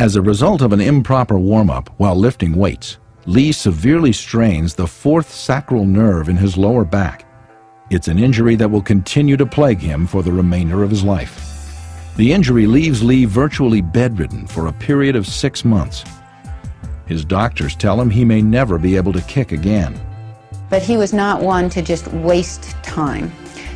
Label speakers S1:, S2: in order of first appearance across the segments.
S1: As a result of an improper warm-up while lifting weights, Lee severely strains the fourth sacral nerve in his lower back. It's an injury that will continue to plague him for the remainder of his life. The injury leaves Lee virtually bedridden for a period of six months. His doctors tell him he may never be able to kick again.
S2: But he was not one to just waste time.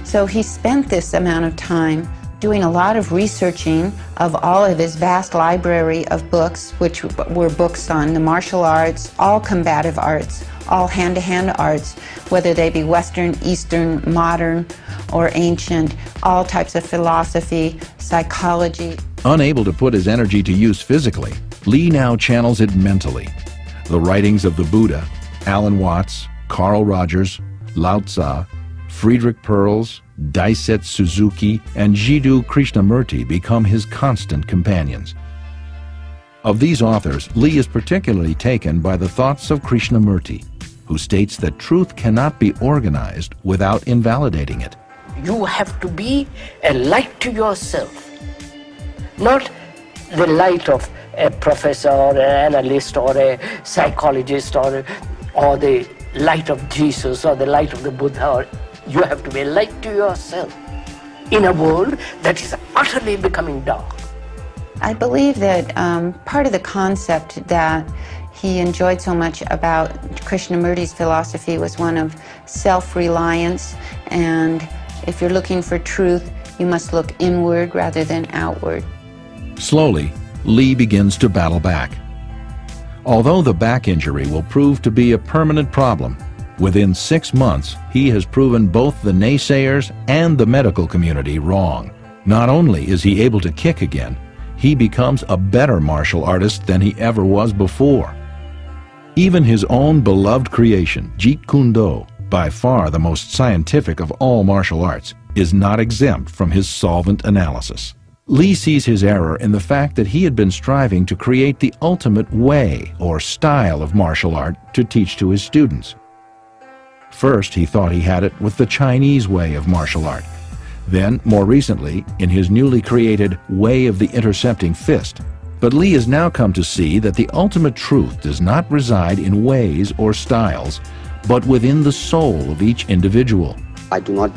S2: So he spent this amount of time doing a lot of researching of all of his vast library of books, which were books on the martial arts, all combative arts, all hand-to-hand -hand arts, whether they be Western, Eastern, modern, or ancient, all types of philosophy, psychology.
S1: Unable to put his energy to use physically, Lee now channels it mentally. The writings of the Buddha, Alan Watts, Carl Rogers, Lao Tzu, Friedrich Perls, Daisetsu Suzuki, and Jiddu Krishnamurti become his constant companions. Of these authors, Lee is particularly taken by the thoughts of Krishnamurti, who states that truth cannot be organized without invalidating it.
S3: You have to be a light to yourself, not the light of a professor or an analyst or a psychologist or, or the light of Jesus or the light of the Buddha or you have to be a light to yourself in a world that is utterly becoming dark.
S2: I believe that um, part of the concept that he enjoyed so much about Krishnamurti's philosophy was one of self-reliance and if you're looking for truth, you must look inward rather than outward.
S1: Slowly, Lee begins to battle back. Although the back injury will prove to be a permanent problem, Within six months, he has proven both the naysayers and the medical community wrong. Not only is he able to kick again, he becomes a better martial artist than he ever was before. Even his own beloved creation, Jeet Kune Do, by far the most scientific of all martial arts, is not exempt from his solvent analysis. Lee sees his error in the fact that he had been striving to create the ultimate way or style of martial art to teach to his students. First, he thought he had it with the Chinese way of martial art. Then, more recently, in his newly created Way of the Intercepting Fist. But Lee has now come to see that the ultimate truth does not reside in ways or styles, but within the soul of each individual.
S4: I do not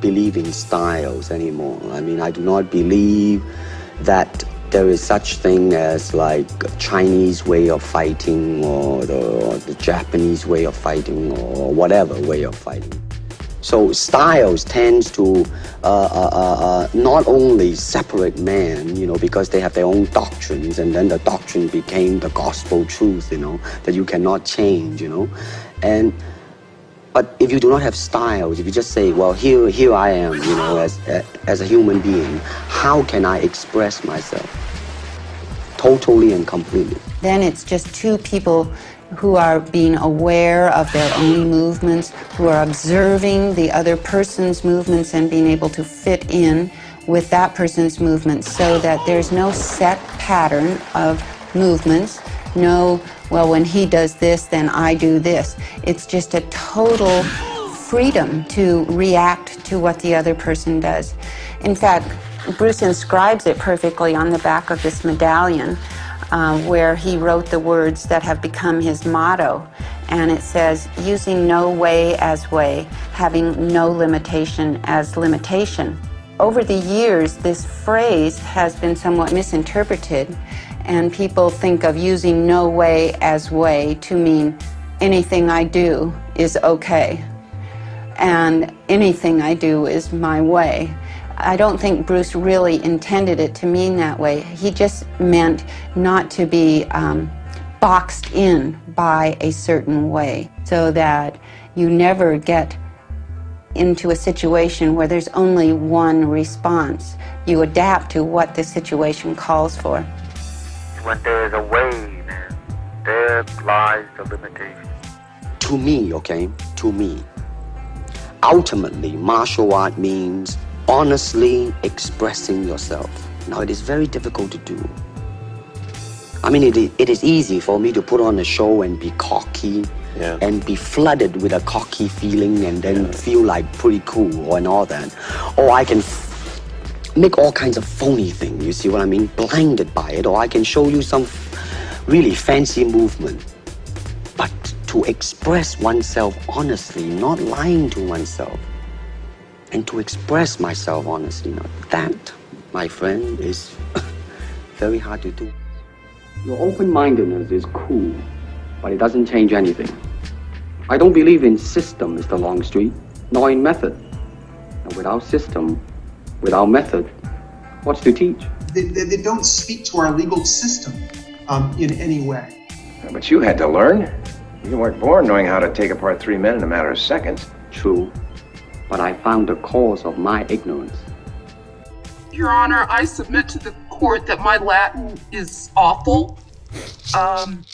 S4: believe in styles anymore. I mean, I do not believe that there is such thing as like Chinese way of fighting or the, the Japanese way of fighting or whatever way of fighting. So styles tends to uh, uh, uh, uh, not only separate men, you know, because they have their own doctrines, and then the doctrine became the gospel truth, you know, that you cannot change, you know, and but if you do not have styles, if you just say, well, here, here I am, you know, as, as a human being, how can I express myself? Totally and completely.
S2: Then it's just two people who are being aware of their own movements, who are observing the other person's movements and being able to fit in with that person's movements so that there's no set pattern of movements, no well, when he does this, then I do this. It's just a total freedom to react to what the other person does. In fact, Bruce inscribes it perfectly on the back of this medallion uh, where he wrote the words that have become his motto. And it says, using no way as way, having no limitation as limitation. Over the years, this phrase has been somewhat misinterpreted and people think of using no way as way to mean anything I do is okay and anything I do is my way. I don't think Bruce really intended it to mean that way. He just meant not to be um, boxed in by a certain way so that you never get into a situation where there's only one response. You adapt to what the situation calls for
S5: when there is a way, man, there lies the limitation.
S4: To me, okay, to me, ultimately, martial art means honestly expressing yourself. Now, it is very difficult to do. I mean, it, it is easy for me to put on a show and be cocky yeah. and be flooded with a cocky feeling and then yeah. feel like pretty cool and all that. Or I can make all kinds of phony things, you see what I mean? Blinded by it, or I can show you some really fancy movement. But to express oneself honestly, not lying to oneself, and to express myself honestly, now that, my friend, is very hard to do. Your open-mindedness is cool, but it doesn't change anything. I don't believe in system, Mr. Longstreet, nor in method. And without system, without method, what's to teach?
S6: They, they, they don't speak to our legal system um, in any way.
S7: But you had to learn. You weren't born knowing how to take apart three men in a matter of seconds.
S4: True, but I found the cause of my ignorance.
S8: Your Honor, I submit to the court that my Latin is awful. Um,